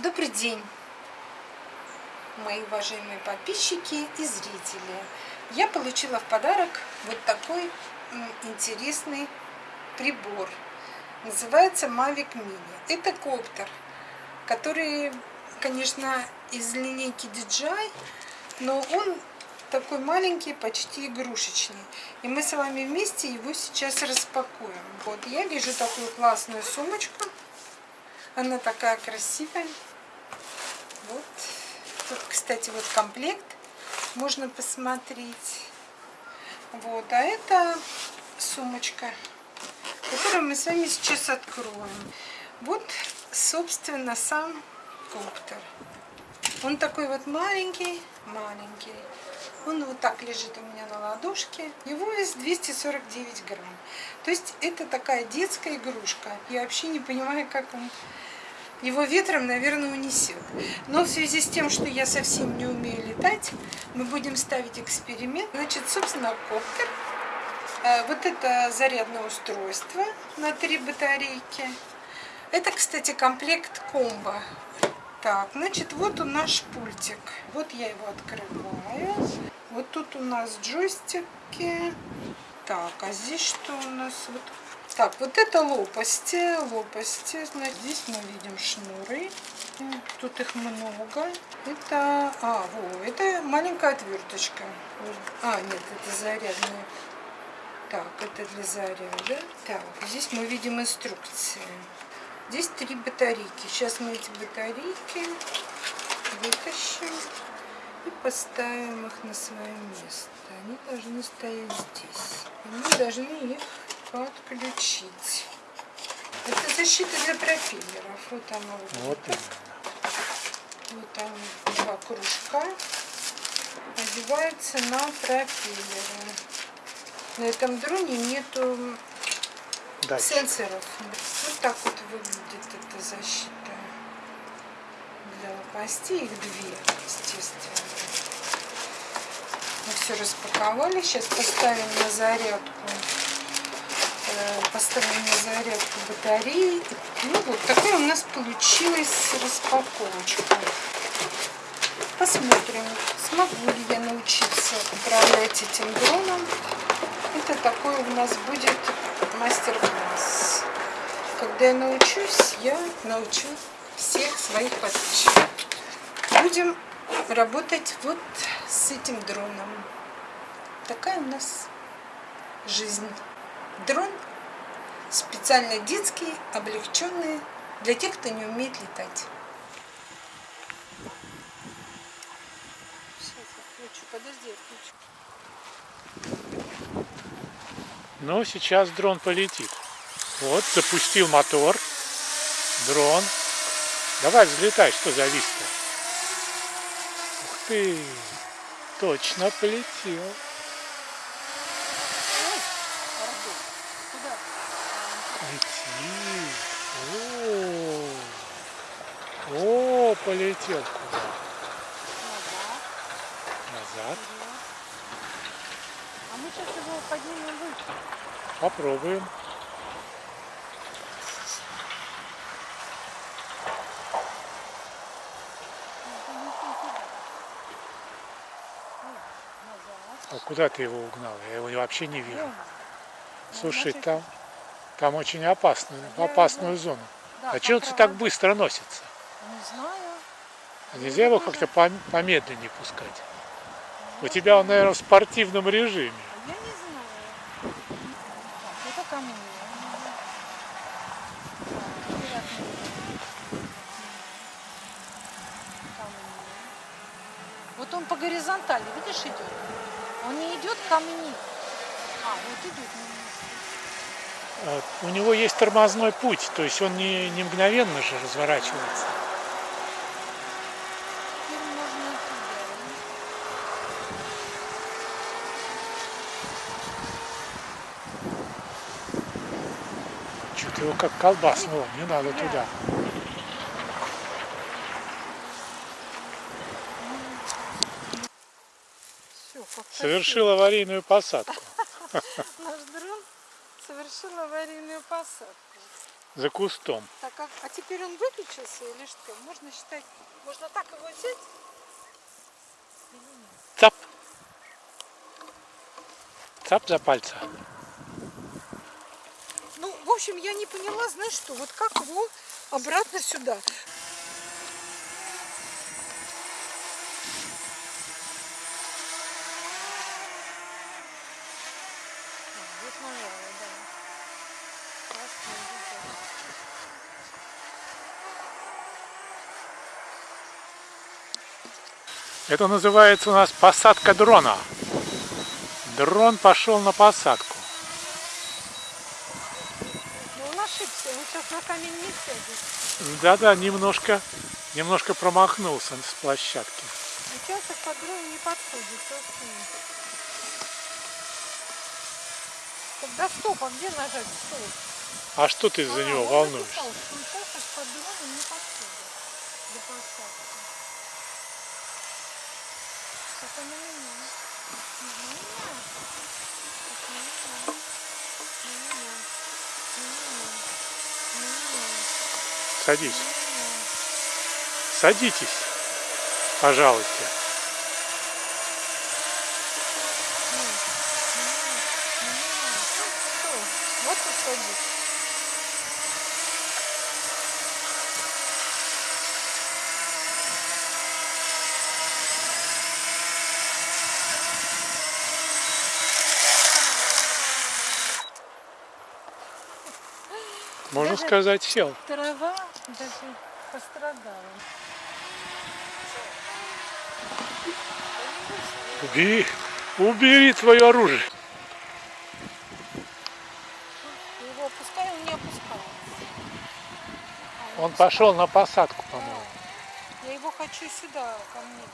Добрый день, мои уважаемые подписчики и зрители. Я получила в подарок вот такой интересный прибор. Называется Mavic Mini. Это коптер, который, конечно, из линейки DJI, но он такой маленький, почти игрушечный. И мы с вами вместе его сейчас распакуем. Вот, я вижу такую классную сумочку. Она такая красивая. Вот. Тут, кстати, вот комплект можно посмотреть. Вот. А это сумочка, которую мы с вами сейчас откроем. Вот, собственно, сам коптер. Он такой вот маленький, маленький. Он вот так лежит у меня на ладошке. Его вес 249 грамм. То есть это такая детская игрушка. Я вообще не понимаю, как он его ветром, наверное, унесет. Но в связи с тем, что я совсем не умею летать, мы будем ставить эксперимент. Значит, собственно, коптер. Э, вот это зарядное устройство на три батарейки. Это, кстати, комплект комбо. Так, значит, вот у наш пультик. Вот я его открываю. Вот тут у нас джойстики. Так, а здесь что у нас? Вот так, вот это лопасти, лопасти, значит, здесь мы видим шнуры, тут их много. Это, а, во, это маленькая отверточка. А, нет, это зарядная. Так, это для заряда. Так, здесь мы видим инструкции. Здесь три батарейки. Сейчас мы эти батарейки вытащим и поставим их на свое место. Они должны стоять здесь. И мы должны их подключить. Это защита для пропеллеров. Вот она вот, вот. Вот там два кружка. Одевается на пропеллеры. На этом дроне нету Дальше. сенсоров. Вот так вот выглядит эта защита. Для лопастей их две, естественно. Мы все распаковали. Сейчас поставим на зарядку поставим на зарядку батареи. Ну вот, такая у нас получилась распаковочка. Посмотрим, смогу ли я научиться управлять этим дроном. Это такой у нас будет мастер-класс. Когда я научусь, я научу всех своих подписчиков. Будем работать вот с этим дроном. Такая у нас жизнь. Дрон специально детские, облегченные, для тех, кто не умеет летать. Сейчас подожди. Ну, сейчас дрон полетит. Вот, запустил мотор. Дрон. Давай взлетай, что завис-то? Ух ты, точно полетел. Полетел куда? Назад. Назад. А мы сейчас его поднимем выше. Попробуем. А куда ты его угнал? Я его вообще не вижу. Слушай, там там очень опасную, опасную зону. Да, а чего ты так быстро носится? Не знаю. А нельзя его как-то помедленнее пускать? У тебя он, наверное, в спортивном режиме. Я не знаю. Так, это ко мне. Вот он по горизонтали, видишь, идет? Он не идет ко мне. А, вот идет. Э, у него есть тормозной путь, то есть он не, не мгновенно же разворачивается. Что-то его как колбаснуло, не надо туда. Совершил аварийную посадку. совершил аварийную посадку. За кустом. Так, а, а теперь он выключился или что? Можно считать, можно так его взять? Цап. Цап за пальца. В общем, я не поняла, знаешь что, вот как его обратно сюда. Это называется у нас посадка дрона. Дрон пошел на посадку. Ну, он ошибся, он сейчас на камень не сядет. Да-да, немножко, немножко промахнулся с площадки. Участок под дрон не подходит. Тогда стоп, а где нажать стоп? А что ты за А, него волнуешься? написал, что участок под дроном не подходит для посадки. Это на меня. На меня. Это на меня. На меня. На меня. На меня. Садись. Садитесь, пожалуйста. Вот и садись. Можно Даже- сказать, сел. Трава даже пострадала. Убери, убери твое оружие. Его опускай, он не опускал. Он пошел на посадку, по-моему. Я его хочу сюда, ко мне.